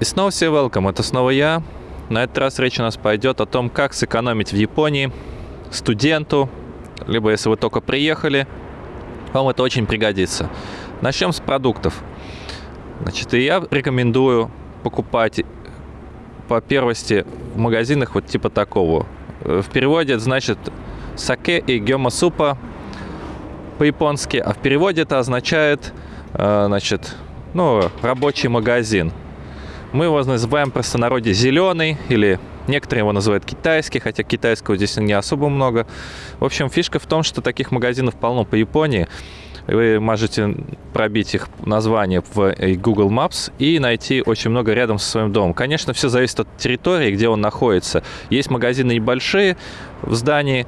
И снова все welcome, это снова я. На этот раз речь у нас пойдет о том, как сэкономить в Японии студенту, либо если вы только приехали, вам это очень пригодится. Начнем с продуктов. Значит, и я рекомендую покупать по первости в магазинах вот типа такого. В переводе это значит саке и гёма супа по-японски, а в переводе это означает, э, значит, ну, рабочий магазин. Мы его называем просто народе зеленый или Некоторые его называют китайский, хотя китайского здесь не особо много. В общем, фишка в том, что таких магазинов полно по Японии. Вы можете пробить их название в Google Maps и найти очень много рядом со своим домом. Конечно, все зависит от территории, где он находится. Есть магазины небольшие в здании,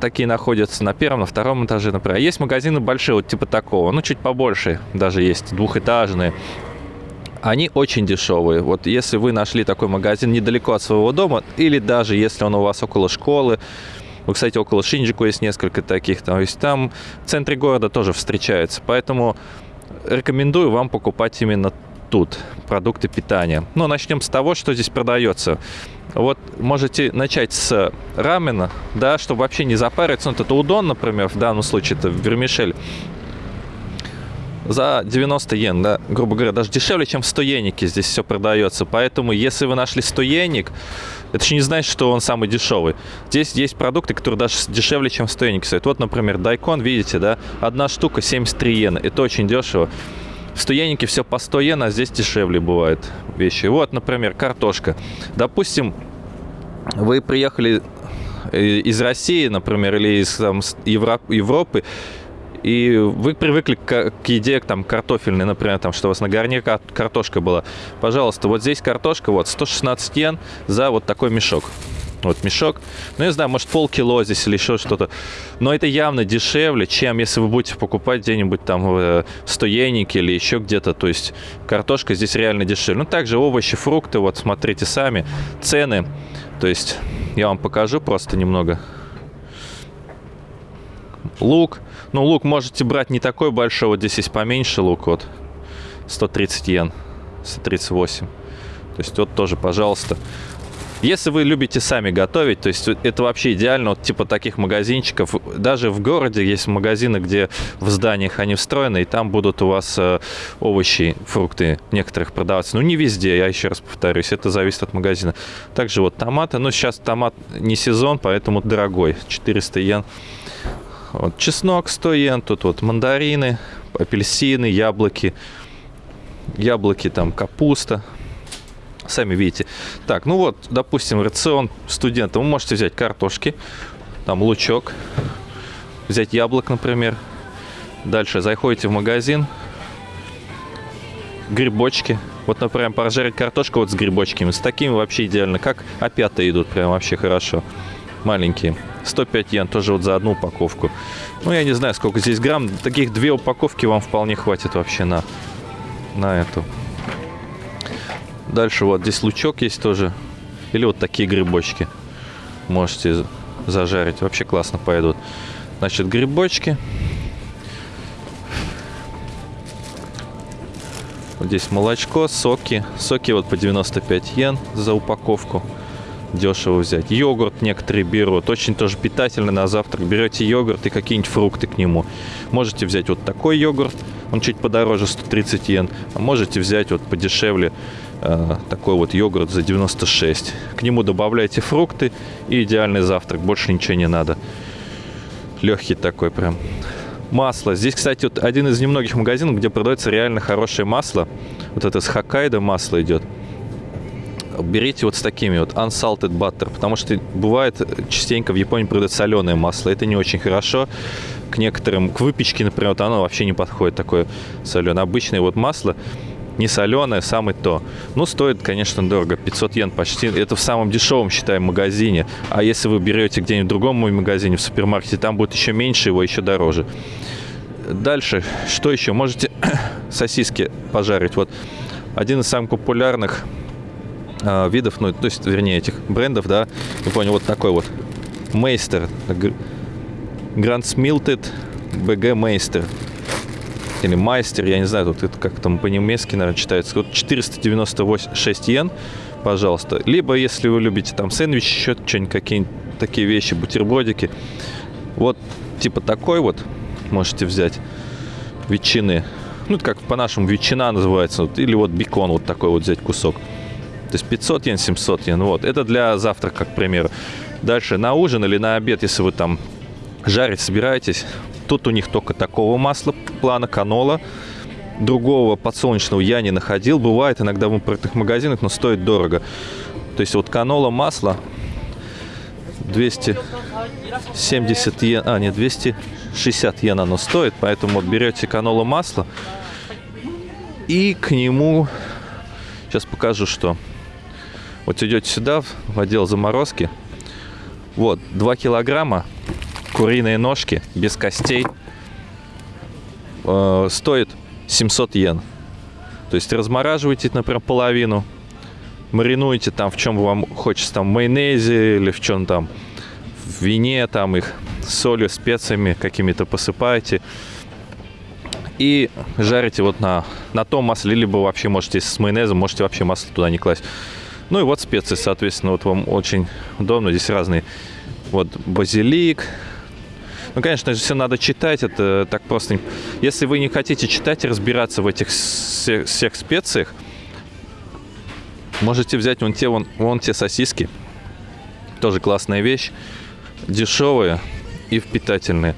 такие находятся на первом, на втором этаже, например. А есть магазины большие, вот типа такого, ну, чуть побольше даже есть, двухэтажные. Они очень дешевые. Вот если вы нашли такой магазин недалеко от своего дома, или даже если он у вас около школы, ну, кстати, около Шинджику есть несколько таких, то есть там в центре города тоже встречаются. Поэтому рекомендую вам покупать именно тут продукты питания. Ну, начнем с того, что здесь продается. Вот можете начать с рамена, да, чтобы вообще не запариться. Вот это удон, например, в данном случае это вермишель за 90 йен, да, грубо говоря, даже дешевле, чем в 100 йенике здесь все продается. Поэтому, если вы нашли 100 йеник, это еще не значит, что он самый дешевый. Здесь есть продукты, которые даже дешевле, чем в 100 йеник стоят. Вот, например, дайкон, видите, да, одна штука 73 йена. Это очень дешево. В 100 йенике все по 100 йен, а здесь дешевле бывают вещи. Вот, например, картошка. Допустим, вы приехали э, из России, например, или из там, Европы, и вы привыкли к, к еде там картофельной, например, там, что у вас на гарнире картошка была. Пожалуйста, вот здесь картошка, вот 116 йен за вот такой мешок. Вот мешок. Ну, я знаю, может, полкило здесь или еще что-то. Но это явно дешевле, чем если вы будете покупать где-нибудь там в стоейнике или еще где-то. То есть картошка здесь реально дешевле. Ну, также овощи, фрукты, вот смотрите сами. Цены. То есть я вам покажу просто немного. Лук ну, лук можете брать не такой большой, вот здесь есть поменьше лук, вот 130 йен, 138. То есть вот тоже, пожалуйста. Если вы любите сами готовить, то есть это вообще идеально, вот типа таких магазинчиков. Даже в городе есть магазины, где в зданиях они встроены, и там будут у вас э, овощи, фрукты некоторых продаваться. Ну, не везде, я еще раз повторюсь, это зависит от магазина. Также вот томаты, ну, сейчас томат не сезон, поэтому дорогой, 400 йен. Вот чеснок 100 йен, тут вот мандарины, апельсины, яблоки, яблоки, там капуста. Сами видите. Так, ну вот, допустим, рацион студента. Вы можете взять картошки, там лучок, взять яблок, например. Дальше заходите в магазин, грибочки. Вот, например, прожарить картошку вот с грибочками. С такими вообще идеально. Как опята идут, прям вообще хорошо. Маленькие. 105 йен тоже вот за одну упаковку. Ну, я не знаю, сколько здесь грамм. Таких две упаковки вам вполне хватит вообще на, на эту. Дальше вот здесь лучок есть тоже. Или вот такие грибочки. Можете зажарить. Вообще классно пойдут. Значит, грибочки. Вот здесь молочко, соки. Соки вот по 95 йен за упаковку дешево взять. Йогурт некоторые берут, очень тоже питательный на завтрак. Берете йогурт и какие-нибудь фрукты к нему. Можете взять вот такой йогурт, он чуть подороже, 130 йен. А можете взять вот подешевле э, такой вот йогурт за 96. К нему добавляйте фрукты и идеальный завтрак, больше ничего не надо. Легкий такой прям. Масло. Здесь, кстати, вот один из немногих магазинов, где продается реально хорошее масло. Вот это с Хоккайдо масло идет берите вот с такими вот unsalted butter, потому что бывает частенько в Японии продают соленое масло. Это не очень хорошо. К некоторым, к выпечке, например, вот оно вообще не подходит такое соленое. Обычное вот масло не соленое, самое то. Ну, стоит, конечно, дорого. 500 йен почти. Это в самом дешевом, считаем, магазине. А если вы берете где-нибудь в другом магазине, в супермаркете, там будет еще меньше, его еще дороже. Дальше, что еще? Можете сосиски пожарить. Вот один из самых популярных э, видов, ну, то есть, вернее, этих брендов, да, я понял, вот такой вот Мейстер, Smilted BG Мейстер. или майстер, я не знаю, тут это как там по-немецки, наверное, читается. Вот 496 йен, пожалуйста. Либо, если вы любите там сэндвич, еще что-нибудь, какие-нибудь такие вещи, бутербродики. Вот типа такой вот можете взять ветчины. Ну, как по-нашему ветчина называется. Или вот бекон вот такой вот взять кусок. То есть 500 йен, 700 йен. Вот. Это для завтрака, к примеру. Дальше на ужин или на обед, если вы там жарить собираетесь. Тут у них только такого масла плана канола. Другого подсолнечного я не находил. Бывает иногда в импортных магазинах, но стоит дорого. То есть вот канола масло 270 йен, а нет, 260 йен оно стоит, поэтому вот берете канола масло и к нему, сейчас покажу, что. Вот идете сюда, в отдел заморозки, вот, 2 килограмма куриные ножки без костей э, стоит 700 йен. То есть размораживаете, например, половину, маринуете там, в чем вам хочется, там, в майонезе или в чем там, в вине, там их солью, специями какими-то посыпаете. И жарите вот на, на том масле, либо вообще можете с майонезом, можете вообще масло туда не класть. Ну и вот специи, соответственно, вот вам очень удобно. Здесь разные. Вот базилик, ну, конечно же, все надо читать, это так просто. Если вы не хотите читать и разбираться в этих всех, всех специях, можете взять вон те, вон, вон те сосиски. Тоже классная вещь. Дешевые и впитательные.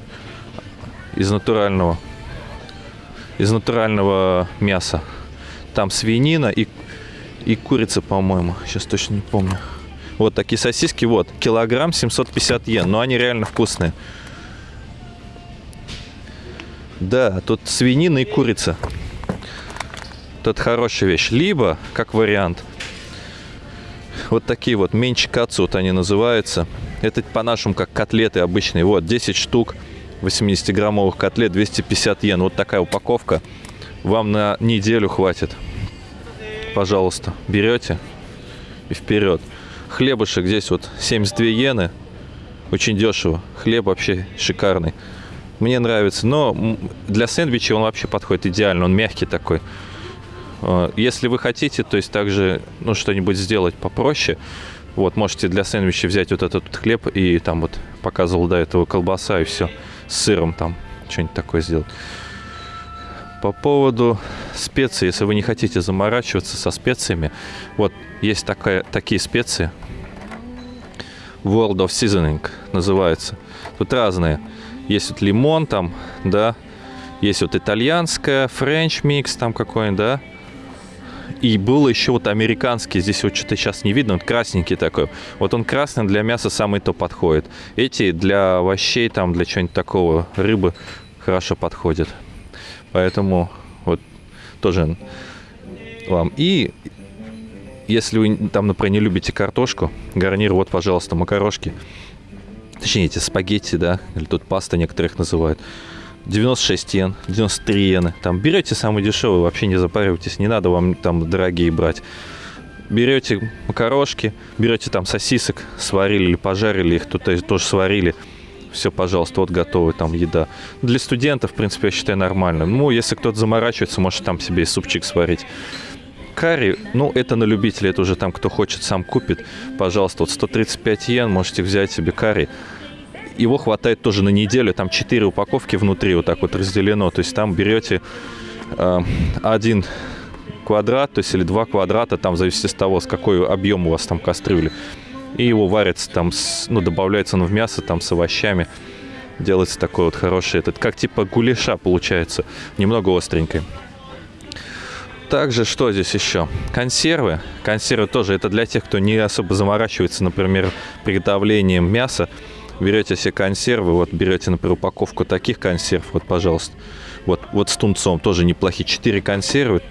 Из натурального. Из натурального мяса. Там свинина и, и курица, по-моему. Сейчас точно не помню. Вот такие сосиски, вот, килограмм 750 йен, но они реально вкусные. Да, тут свинина и курица. Тут хорошая вещь. Либо, как вариант, вот такие вот менчикацу, вот они называются. Это по-нашему как котлеты обычные. Вот, 10 штук 80-граммовых котлет, 250 йен. Вот такая упаковка. Вам на неделю хватит. Пожалуйста, берете и вперед. Хлебушек здесь вот 72 йены. Очень дешево. Хлеб вообще шикарный. Мне нравится. Но для сэндвича он вообще подходит идеально. Он мягкий такой. А, если вы хотите, то есть также ну, что-нибудь сделать попроще, вот, можете для сэндвича взять вот этот хлеб и там вот показывал до этого колбаса и все. С сыром там что-нибудь такое сделать. По поводу специй, если вы не хотите заморачиваться со специями, вот есть такая, такие специи. World of Seasoning называется. Тут разные. Есть вот лимон там, да. Есть вот итальянская, French mix там какой-нибудь, да. И был еще вот американский, здесь вот что-то сейчас не видно, вот красненький такой. Вот он красный для мяса самый то подходит. Эти для овощей, там, для чего-нибудь такого, рыбы хорошо подходят. Поэтому вот тоже вам. И если вы там, например, не любите картошку, гарнир, вот, пожалуйста, макарошки. Точнее, эти спагетти, да, или тут паста некоторых называют. 96 йен, 93 йены. Там берете самый дешевый, вообще не запаривайтесь, не надо вам там дорогие брать. Берете макарошки, берете там сосисок, сварили или пожарили их, тут тоже сварили. Все, пожалуйста, вот готовы там еда. Для студентов, в принципе, я считаю нормально. Ну, если кто-то заморачивается, может там себе и супчик сварить. Карри, ну, это на любителя, это уже там, кто хочет, сам купит. Пожалуйста, вот 135 йен, можете взять себе карри. Его хватает тоже на неделю, там 4 упаковки внутри вот так вот разделено. То есть там берете э, один квадрат, то есть или два квадрата, там в зависимости от того, с какой объем у вас там кастрюли. И его варится там, с, ну, добавляется он в мясо там с овощами. Делается такой вот хороший этот, как типа гуляша получается, немного остренький. Также что здесь еще? Консервы. Консервы тоже это для тех, кто не особо заморачивается, например, приготовлением мяса. Берете себе консервы, вот берете, например, упаковку таких консерв, вот, пожалуйста. Вот, вот с тунцом тоже неплохие. 4 консервы,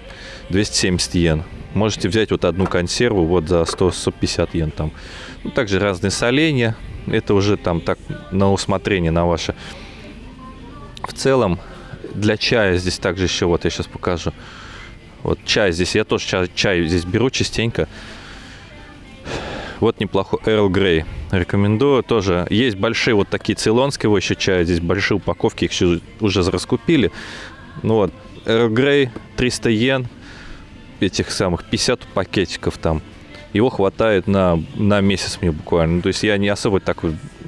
270 йен. Можете взять вот одну консерву вот за 100-150 йен там. Ну, также разные соленья. Это уже там так на усмотрение на ваше. В целом, для чая здесь также еще, вот я сейчас покажу. Вот чай здесь, я тоже чай, чай здесь беру частенько. Вот неплохой Earl Grey. Рекомендую тоже. Есть большие вот такие цейлонские еще чая. Здесь большие упаковки, их уже раскупили. Ну вот, Earl Grey 300 йен, этих самых 50 пакетиков там. Его хватает на, на месяц мне буквально. Ну, то есть я не особо так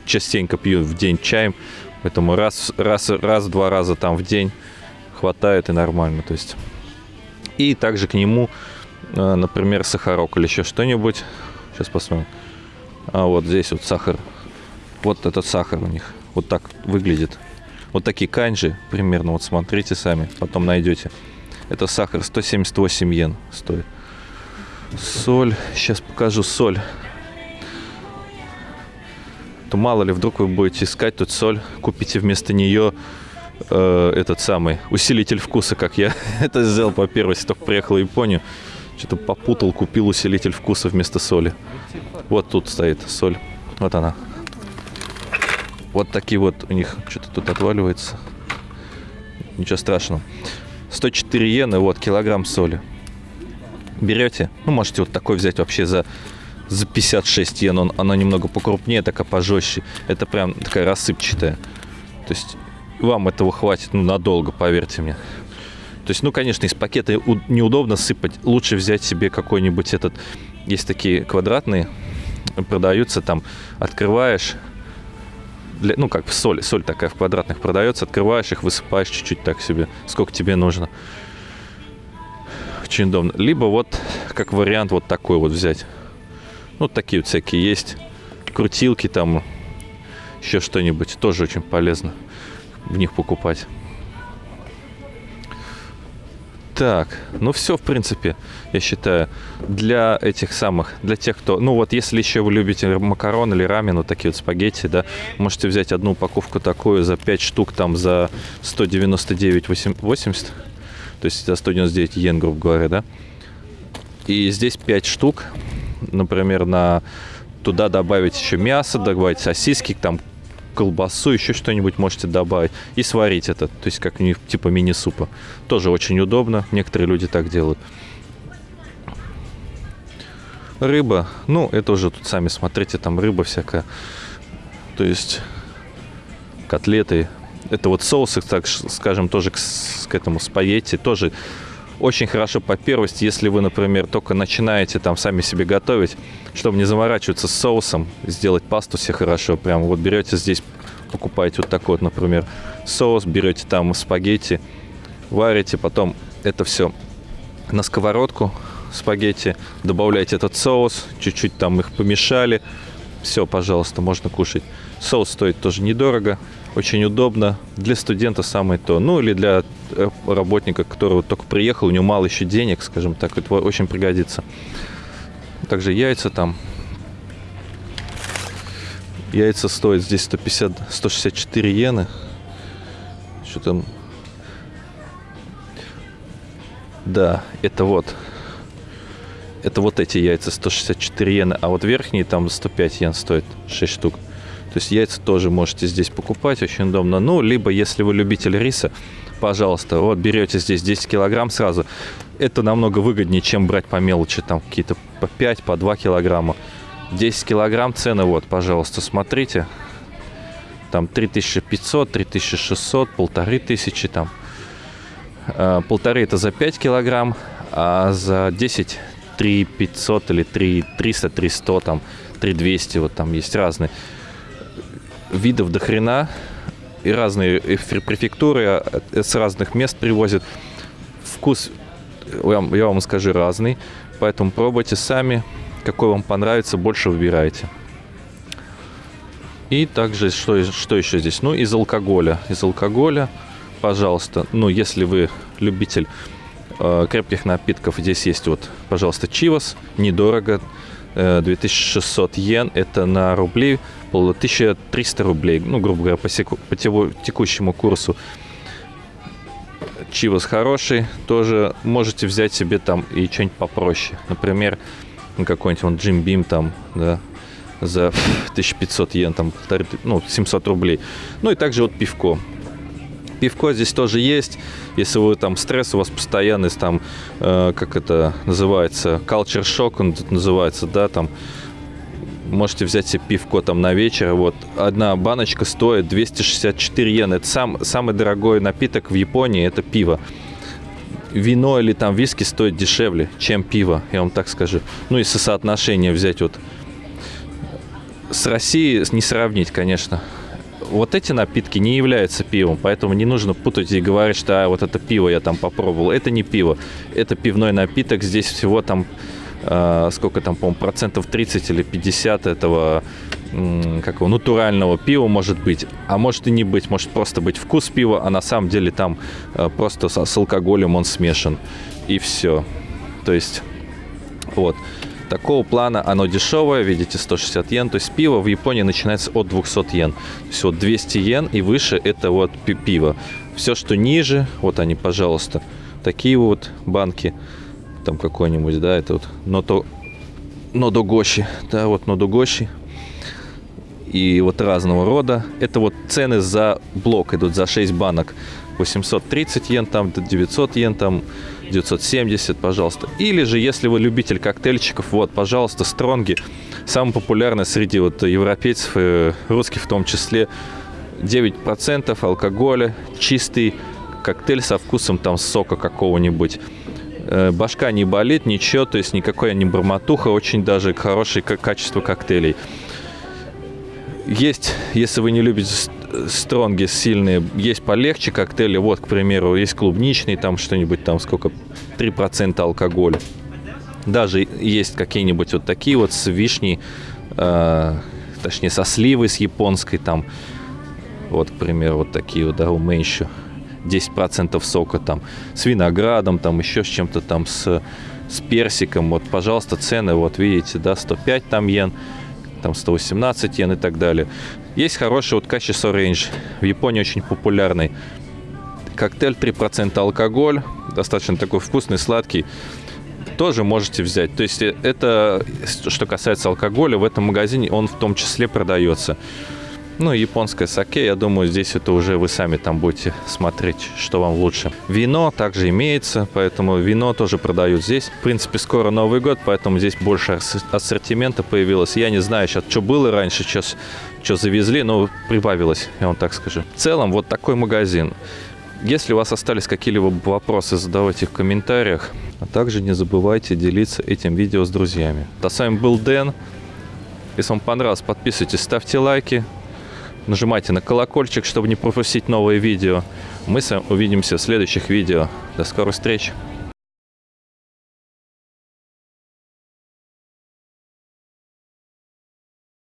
частенько пью в день чаем, поэтому раз, раз, раз, два раза там в день хватает и нормально. То есть. И также к нему, э, например, сахарок или еще что-нибудь. Сейчас посмотрим. А вот здесь вот сахар. Вот этот сахар у них. Вот так выглядит. Вот такие канжи примерно. Вот смотрите сами. Потом найдете. Это сахар 178 йен стоит. Соль. Сейчас покажу соль. То мало ли, вдруг вы будете искать тут соль, купите вместо нее э, этот самый усилитель вкуса, как я это сделал по первости, только приехал в Японию. Что-то попутал, купил усилитель вкуса вместо соли. Вот тут стоит соль. Вот она. Вот такие вот у них что-то тут отваливается. Ничего страшного. 104 иены, вот, килограмм соли. Берете, ну, можете вот такой взять вообще за, за 56 йен. Он, она немного покрупнее, такая пожестче. Это прям такая рассыпчатая. То есть вам этого хватит, ну, надолго, поверьте мне. То есть, ну, конечно, из пакета неудобно сыпать. Лучше взять себе какой-нибудь этот... Есть такие квадратные, продаются там, открываешь, для, ну, как соль, соль такая в квадратных продается, открываешь их, высыпаешь чуть-чуть так себе, сколько тебе нужно. Очень удобно. Либо вот, как вариант, вот такой вот взять. Ну, такие вот всякие есть. Крутилки там, еще что-нибудь. Тоже очень полезно в них покупать. Так, ну все, в принципе, я считаю, для этих самых, для тех, кто, ну вот если еще вы любите макарон или рамен, вот такие вот спагетти, да, можете взять одну упаковку такую за 5 штук, там за 199,80, то есть за 199 йен, грубо говоря, да. И здесь 5 штук, например, на туда добавить еще мясо, добавить сосиски, там колбасу, еще что-нибудь можете добавить и сварить это. То есть как типа мини-супа. Тоже очень удобно. Некоторые люди так делают. Рыба. Ну, это уже тут сами смотрите, там рыба всякая. То есть котлеты. Это вот соусы, так скажем, тоже к, к этому спагетти. Тоже очень хорошо по первости, если вы, например, только начинаете там сами себе готовить, чтобы не заморачиваться с соусом, сделать пасту себе хорошо. Прям вот берете здесь, покупаете вот такой вот, например, соус, берете там спагетти, варите, потом это все на сковородку спагетти, добавляете этот соус, чуть-чуть там их помешали, все, пожалуйста, можно кушать. Соус стоит тоже недорого, очень удобно. Для студента самое то. Ну, или для э, работника, который только приехал, у него мало еще денег, скажем так, это очень пригодится. Также яйца там. Яйца стоят здесь 150, 164 иены. Что там? Да, это вот. Это вот эти яйца 164 иены, а вот верхние там 105 йен стоят 6 штук. То есть яйца тоже можете здесь покупать, очень удобно. Ну, либо, если вы любитель риса, пожалуйста, вот берете здесь 10 килограмм сразу. Это намного выгоднее, чем брать по мелочи, там какие-то по 5, по 2 килограмма. 10 килограмм цены, вот, пожалуйста, смотрите. Там 3500, 3600, полторы тысячи там. А, полторы это за 5 килограмм, а за 10 3500 или 3 300, 300, там 3200, вот там есть разные видов до хрена. И разные префектуры а, с разных мест привозят. Вкус, я вам скажу, разный. Поэтому пробуйте сами. Какой вам понравится, больше выбирайте. И также, что, что еще здесь? Ну, из алкоголя. Из алкоголя, пожалуйста, ну, если вы любитель э, крепких напитков, здесь есть вот, пожалуйста, Чивас. Недорого. 2600 э, йен. Это на рубли было 1300 рублей, ну, грубо говоря, по, секу, по текущему курсу. Чивос хороший, тоже можете взять себе там и что-нибудь попроще. Например, ну, какой-нибудь он Jim Beam там, да, за 1500 йен, там, ну, 700 рублей. Ну и также вот пивко. Пивко здесь тоже есть. Если вы там стресс у вас постоянный, там, э, как это называется, culture shock он называется, да, там, Можете взять себе пивко там на вечер. Вот одна баночка стоит 264 йены. Это сам, самый дорогой напиток в Японии, это пиво. Вино или там виски стоит дешевле, чем пиво, я вам так скажу. Ну, если соотношение взять вот с Россией не сравнить, конечно. Вот эти напитки не являются пивом, поэтому не нужно путать и говорить, что а, вот это пиво я там попробовал. Это не пиво, это пивной напиток. Здесь всего там э, сколько там, по-моему, процентов 30 или 50 этого какого натурального пива может быть, а может и не быть, может просто быть вкус пива, а на самом деле там э, просто с, с алкоголем он смешан и все. То есть вот такого плана оно дешевое, видите, 160 йен. То есть пиво в Японии начинается от 200 йен. То есть вот 200 йен и выше это вот пиво. Все, что ниже, вот они, пожалуйста, такие вот банки, там какой-нибудь, да, это вот ното, нодогоши, да, вот нодогоши, и вот разного рода. Это вот цены за блок идут, за 6 банок. 830 йен, там 900 йен, там 970, пожалуйста. Или же, если вы любитель коктейльчиков, вот, пожалуйста, стронги. Самый популярный среди вот европейцев, и русских в том числе. 9% алкоголя, чистый коктейль со вкусом там сока какого-нибудь. Э, башка не болит, ничего, то есть никакой не бормотуха, очень даже хорошее качество коктейлей. Есть, если вы не любите стронги сильные, есть полегче коктейли. Вот, к примеру, есть клубничный, там что-нибудь, там сколько, 3% алкоголя. Даже есть какие-нибудь вот такие вот с вишней, э, точнее, со сливой, с японской там. Вот, к примеру, вот такие вот, да, у еще 10% сока там, с виноградом, там еще с чем-то там, с, с персиком. Вот, пожалуйста, цены, вот видите, да, 105 там йен там 118 йен и так далее. Есть хороший вот качество Range, в Японии очень популярный. Коктейль 3% алкоголь, достаточно такой вкусный, сладкий. Тоже можете взять. То есть э, это, что касается алкоголя, в этом магазине он в том числе продается. Ну, японское саке, я думаю, здесь это уже вы сами там будете смотреть, что вам лучше. Вино также имеется, поэтому вино тоже продают здесь. В принципе, скоро Новый год, поэтому здесь больше ассортимента появилось. Я не знаю сейчас, что было раньше, сейчас что завезли, но прибавилось, я вам так скажу. В целом, вот такой магазин. Если у вас остались какие-либо вопросы, задавайте их в комментариях. А также не забывайте делиться этим видео с друзьями. А с вами был Дэн. Если вам понравилось, подписывайтесь, ставьте лайки нажимайте на колокольчик, чтобы не пропустить новые видео. Мы с вами увидимся в следующих видео. До скорых встреч!